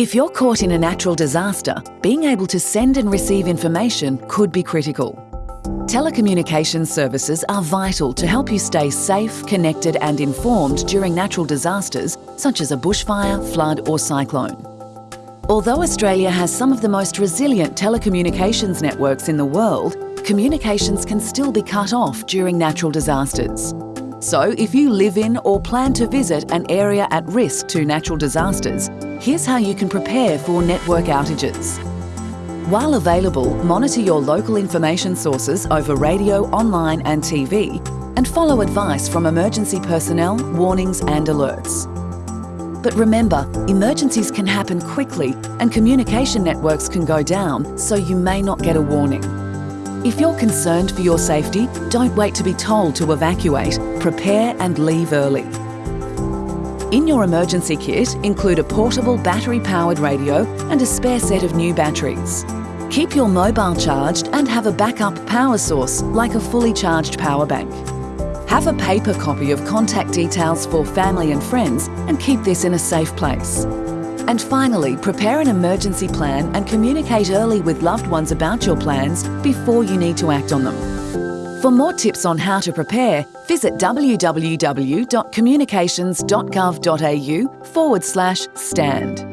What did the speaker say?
If you're caught in a natural disaster, being able to send and receive information could be critical. Telecommunications services are vital to help you stay safe, connected and informed during natural disasters such as a bushfire, flood or cyclone. Although Australia has some of the most resilient telecommunications networks in the world, communications can still be cut off during natural disasters. So if you live in or plan to visit an area at risk to natural disasters, here's how you can prepare for network outages. While available, monitor your local information sources over radio, online and TV and follow advice from emergency personnel, warnings and alerts. But remember, emergencies can happen quickly and communication networks can go down, so you may not get a warning. If you're concerned for your safety, don't wait to be told to evacuate. Prepare and leave early. In your emergency kit, include a portable battery-powered radio and a spare set of new batteries. Keep your mobile charged and have a backup power source like a fully charged power bank. Have a paper copy of contact details for family and friends and keep this in a safe place. And finally, prepare an emergency plan and communicate early with loved ones about your plans before you need to act on them. For more tips on how to prepare, visit www.communications.gov.au forward slash stand.